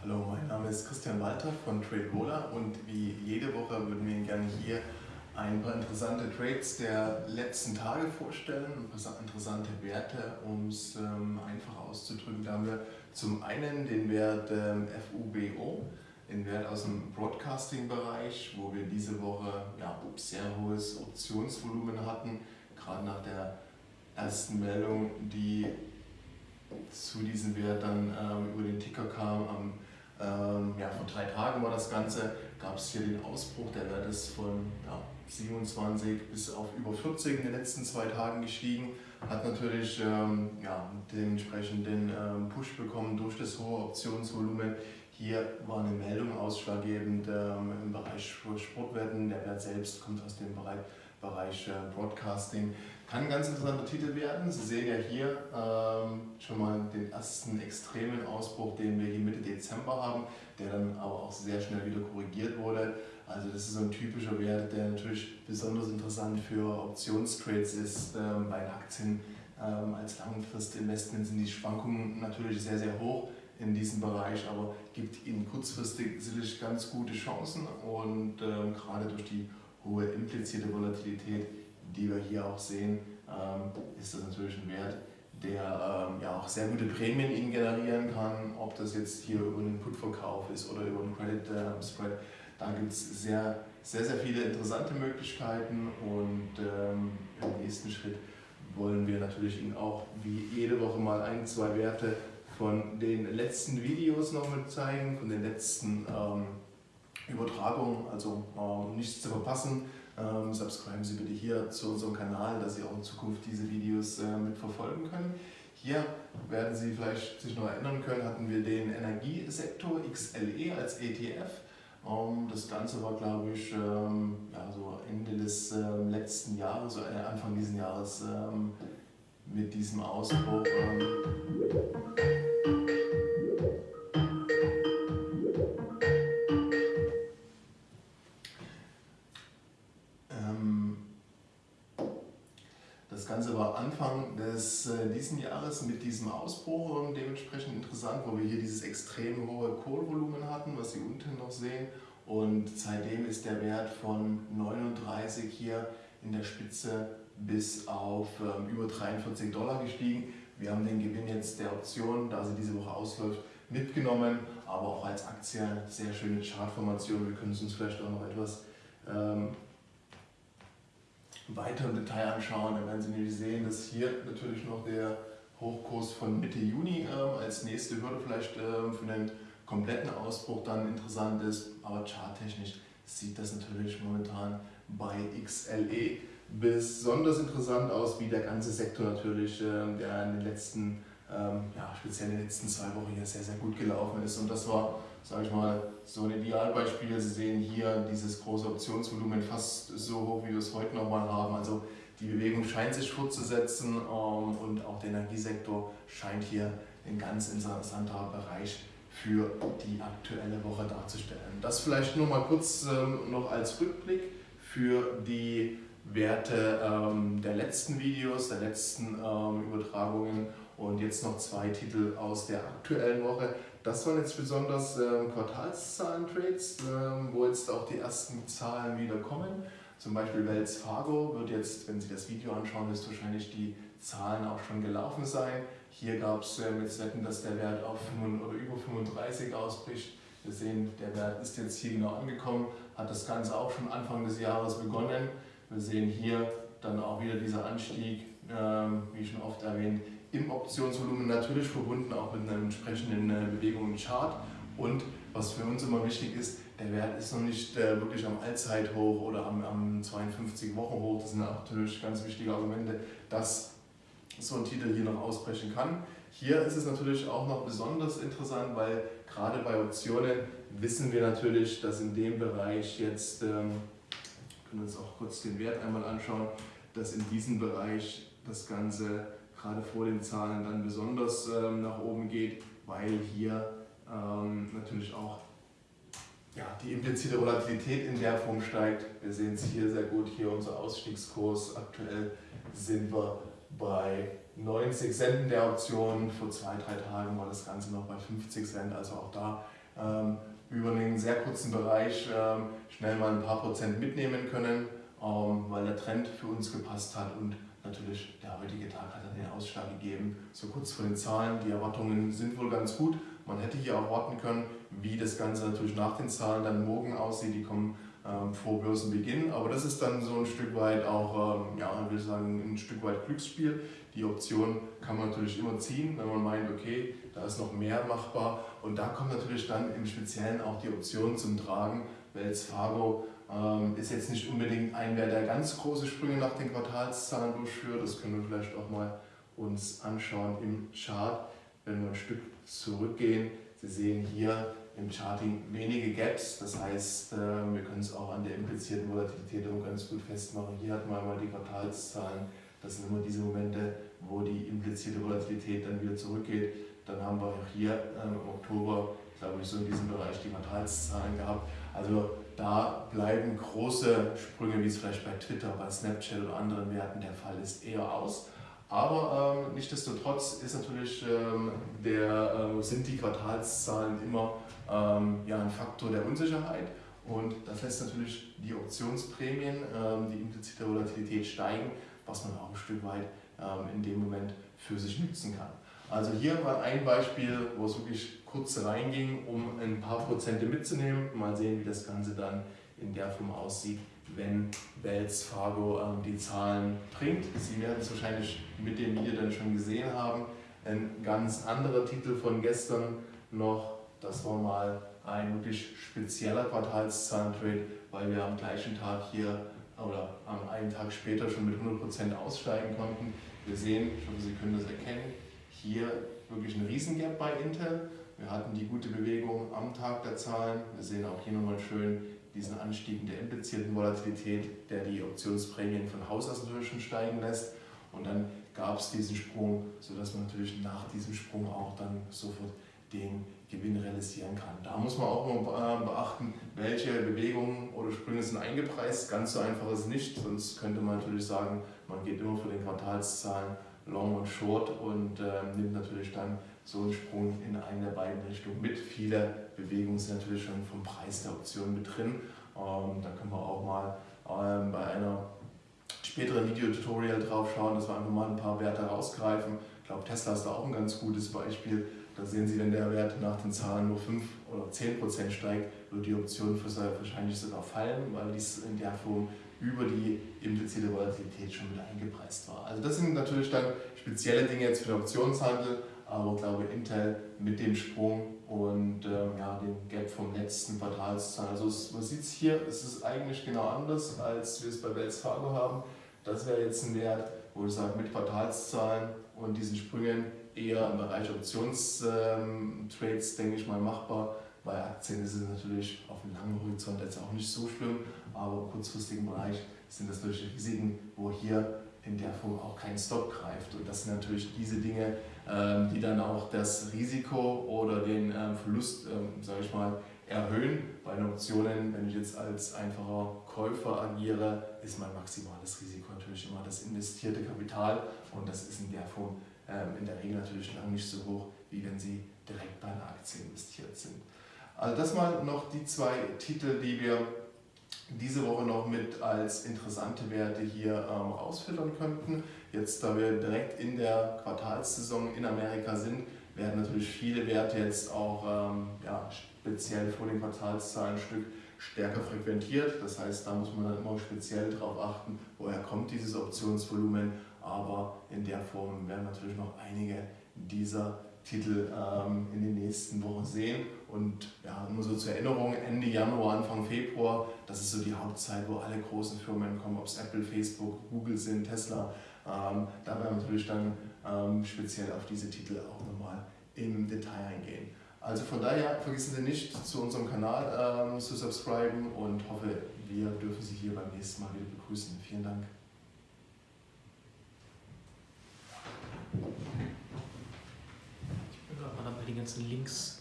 Hallo, mein Name ist Christian Walter von TradeVola und wie jede Woche würden wir Ihnen gerne hier ein paar interessante Trades der letzten Tage vorstellen, ein paar interessante Werte, um es ähm, einfach auszudrücken. Da haben wir zum einen den Wert ähm, FUBO, den Wert aus dem Broadcasting-Bereich, wo wir diese Woche ja, sehr hohes Optionsvolumen hatten, gerade nach der ersten Meldung, die zu diesem Wert dann ähm, über den Ticker kam am ähm, ja, vor drei Tagen war das Ganze, gab es hier den Ausbruch, der Wert ist von ja, 27 bis auf über 40 in den letzten zwei Tagen gestiegen, hat natürlich ähm, ja, den entsprechenden ähm, Push bekommen durch das hohe Optionsvolumen. Hier war eine Meldung ausschlaggebend ähm, im Bereich Sportwetten, der Wert selbst kommt aus dem Bereich, Bereich äh, Broadcasting. Kann ein ganz interessanter Titel werden. Sie sehen ja hier ähm, schon mal den ersten extremen Ausbruch, den wir hier Mitte Dezember haben, der dann aber auch sehr schnell wieder korrigiert wurde. Also das ist so ein typischer Wert, der natürlich besonders interessant für Optionstrades ist. Ähm, bei Aktien ähm, als Langfristinvestment sind die Schwankungen natürlich sehr, sehr hoch in diesem Bereich, aber gibt ihnen kurzfristig sicherlich ganz gute Chancen und ähm, gerade durch die hohe implizierte Volatilität die wir hier auch sehen, ähm, ist das natürlich ein Wert, der ähm, ja auch sehr gute Prämien Ihnen generieren kann, ob das jetzt hier über einen Put-Verkauf ist oder über einen Credit ähm, Spread. Da gibt es sehr, sehr, sehr viele interessante Möglichkeiten und ähm, im nächsten Schritt wollen wir natürlich Ihnen auch wie jede Woche mal ein, zwei Werte von den letzten Videos noch mit zeigen, von den letzten ähm, Übertragungen, also ähm, nichts zu verpassen. Ähm, subscriben Sie bitte hier zu unserem Kanal, dass Sie auch in Zukunft diese Videos äh, mitverfolgen können. Hier werden Sie vielleicht sich noch erinnern können, hatten wir den Energiesektor XLE als ETF. Ähm, das Ganze war, glaube ich, ähm, ja, so Ende des ähm, letzten Jahres, so äh, Anfang dieses Jahres ähm, mit diesem Ausbruch. Diesen Jahres mit diesem Ausbruch dementsprechend interessant, wo wir hier dieses extrem hohe Kohlvolumen hatten, was Sie unten noch sehen. Und seitdem ist der Wert von 39 hier in der Spitze bis auf ähm, über 43 Dollar gestiegen. Wir haben den Gewinn jetzt der Option, da sie diese Woche ausläuft, mitgenommen, aber auch als Aktie sehr schöne Chartformation. Wir können es uns vielleicht auch noch etwas ähm, weiter im Detail anschauen, dann werden Sie nämlich sehen, dass hier natürlich noch der Hochkurs von Mitte Juni ähm, als nächste Hürde vielleicht ähm, für einen kompletten Ausbruch dann interessant ist, aber charttechnisch sieht das natürlich momentan bei XLE besonders interessant aus, wie der ganze Sektor natürlich, äh, der in den letzten, ähm, ja, speziell in den letzten zwei Wochen hier sehr, sehr gut gelaufen ist. Und das war sage ich mal, so ein Idealbeispiel. Sie sehen hier dieses große Optionsvolumen fast so hoch, wie wir es heute nochmal haben. Also die Bewegung scheint sich fortzusetzen ähm, und auch der Energiesektor scheint hier ein ganz interessanter Bereich für die aktuelle Woche darzustellen. Das vielleicht nur mal kurz ähm, noch als Rückblick für die Werte ähm, der letzten Videos, der letzten Übertragungen und jetzt noch zwei Titel aus der aktuellen Woche. Das waren jetzt besonders ähm, Quartalszahlen-Trades, ähm, wo jetzt auch die ersten Zahlen wieder kommen. Zum Beispiel Wells Fargo wird jetzt, wenn Sie das Video anschauen, ist wahrscheinlich die Zahlen auch schon gelaufen sein. Hier gab es ähm, jetzt Wetten, dass der Wert auf 5, oder über 35 ausbricht. Wir sehen, der Wert ist jetzt hier genau angekommen, hat das Ganze auch schon Anfang des Jahres begonnen. Wir sehen hier dann auch wieder dieser Anstieg, ähm, wie schon oft erwähnt, im Optionsvolumen natürlich verbunden auch mit einer entsprechenden äh, Bewegung im Chart. Und was für uns immer wichtig ist, der Wert ist noch nicht äh, wirklich am Allzeithoch oder am, am 52-Wochen-Hoch. Das sind natürlich ganz wichtige Argumente, dass so ein Titel hier noch ausbrechen kann. Hier ist es natürlich auch noch besonders interessant, weil gerade bei Optionen wissen wir natürlich, dass in dem Bereich jetzt, ähm, können uns auch kurz den Wert einmal anschauen, dass in diesem Bereich das Ganze gerade vor den Zahlen dann besonders ähm, nach oben geht, weil hier ähm, natürlich auch ja, die implizite Volatilität in der Form steigt. Wir sehen es hier sehr gut, hier unser Ausstiegskurs. Aktuell sind wir bei 90 Cent der Option. Vor zwei, drei Tagen war das Ganze noch bei 50 Cent. Also auch da ähm, über einen sehr kurzen Bereich ähm, schnell mal ein paar Prozent mitnehmen können, ähm, weil der Trend für uns gepasst hat und natürlich der heutige Tag hat dann den Ausschlag gegeben. So kurz vor den Zahlen, die Erwartungen sind wohl ganz gut. Man hätte hier auch warten können, wie das Ganze natürlich nach den Zahlen dann morgen aussieht. Die kommen ähm, vor Börsenbeginn, aber das ist dann so ein Stück weit auch, ähm, ja, ich will sagen, ein Stück weit Glücksspiel. Die Option kann man natürlich immer ziehen, wenn man meint, okay, da ist noch mehr machbar. Und da kommt natürlich dann im Speziellen auch die Option zum Tragen. Wells Fargo ähm, ist jetzt nicht unbedingt ein der ganz große Sprünge nach den Quartalszahlen durchführt. Das können wir vielleicht auch mal uns anschauen im Chart, wenn wir ein Stück zurückgehen. Sie sehen hier im Charting wenige Gaps, das heißt, äh, wir können es auch an der implizierten Volatilität ganz gut festmachen. Hier hat man einmal die Quartalszahlen, das sind immer diese Momente, wo die implizierte Volatilität dann wieder zurückgeht. Dann haben wir auch hier ähm, im Oktober, glaube ich, so in diesem Bereich die Quartalszahlen gehabt. Also da bleiben große Sprünge, wie es vielleicht bei Twitter, bei Snapchat oder anderen Werten der Fall ist, eher aus. Aber ähm, nichtsdestotrotz ist natürlich, ähm, der, äh, sind die Quartalszahlen immer ähm, ja, ein Faktor der Unsicherheit und das lässt natürlich die Optionsprämien, ähm, die implizite Volatilität steigen, was man auch ein Stück weit ähm, in dem Moment für sich nutzen kann. Also hier war ein Beispiel, wo es wirklich kurz reinging, um ein paar Prozente mitzunehmen. Mal sehen, wie das Ganze dann in der Form aussieht, wenn Wells Fargo ähm, die Zahlen bringt. Sie werden es wahrscheinlich mit dem Video dann schon gesehen haben. Ein ganz anderer Titel von gestern noch, das war mal ein wirklich spezieller Quartalszahlentrade, weil wir am gleichen Tag hier oder am einen Tag später schon mit 100% aussteigen konnten. Wir sehen, ich hoffe, Sie können das erkennen, hier wirklich ein Riesengap bei Intel. Wir hatten die gute Bewegung am Tag der Zahlen. Wir sehen auch hier nochmal schön diesen Anstieg der implizierten Volatilität, der die Optionsprämien von Haus aus natürlich schon steigen lässt. Und dann gab es diesen Sprung, sodass man natürlich nach diesem Sprung auch dann sofort den Gewinn realisieren kann. Da muss man auch äh, beachten, welche Bewegungen oder Sprünge sind eingepreist. Ganz so einfach ist es nicht, sonst könnte man natürlich sagen, man geht immer für den Quartalszahlen Long und Short und äh, nimmt natürlich dann so einen Sprung in eine der beiden Richtungen mit. Viele Bewegungen sind natürlich schon vom Preis der Option mit drin. Ähm, da können wir auch mal ähm, bei einer späteren Videotutorial drauf schauen, dass wir einfach mal ein paar Werte rausgreifen. Ich glaube, Tesla ist da auch ein ganz gutes Beispiel. Da sehen Sie, wenn der Wert nach den Zahlen nur 5 oder 10 Prozent steigt, wird die Option wahrscheinlich sogar fallen, weil dies in der Form über die implizite Volatilität schon mit eingepreist war. Also das sind natürlich dann spezielle Dinge jetzt für den Optionshandel, aber ich glaube Intel mit dem Sprung und ähm, ja, dem Gap vom letzten Quartalszahlen. Also es, man sieht es hier, es ist eigentlich genau anders, als wir es bei Wells Fargo haben. Das wäre jetzt ein Wert, wo ich sage, mit Quartalszahlen und diesen Sprüngen eher im Bereich Optionstrades, ähm, denke ich mal, machbar. Bei Aktien ist es natürlich auf einem langen Horizont jetzt auch nicht so schlimm, aber im kurzfristigen Bereich sind das natürlich Risiken, wo hier in der Form auch kein Stop greift. Und das sind natürlich diese Dinge, die dann auch das Risiko oder den ähm, Verlust, ähm, sage ich mal, erhöhen. Bei den Optionen, wenn ich jetzt als einfacher Käufer agiere, ist mein maximales Risiko natürlich immer das investierte Kapital und das ist in der Form in der Regel natürlich lange nicht so hoch, wie wenn Sie direkt bei einer Aktie investiert sind. Also das mal noch die zwei Titel, die wir diese Woche noch mit als interessante Werte hier ähm, rausfiltern könnten. Jetzt, da wir direkt in der Quartalssaison in Amerika sind, werden natürlich viele Werte jetzt auch ähm, ja, speziell vor den Quartalszahlen ein Stück stärker frequentiert. Das heißt, da muss man dann immer speziell darauf achten, woher kommt dieses Optionsvolumen. Aber in der Form werden natürlich noch einige dieser Titel ähm, in den nächsten Wochen sehen. Und ja, nur so zur Erinnerung, Ende Januar, Anfang Februar, das ist so die Hauptzeit, wo alle großen Firmen kommen, ob es Apple, Facebook, Google sind, Tesla. Ähm, da werden wir natürlich dann ähm, speziell auf diese Titel auch nochmal im Detail eingehen. Also von daher vergessen Sie nicht, zu unserem Kanal ähm, zu subscriben und hoffe, wir dürfen Sie hier beim nächsten Mal wieder begrüßen. Vielen Dank. die ganzen Links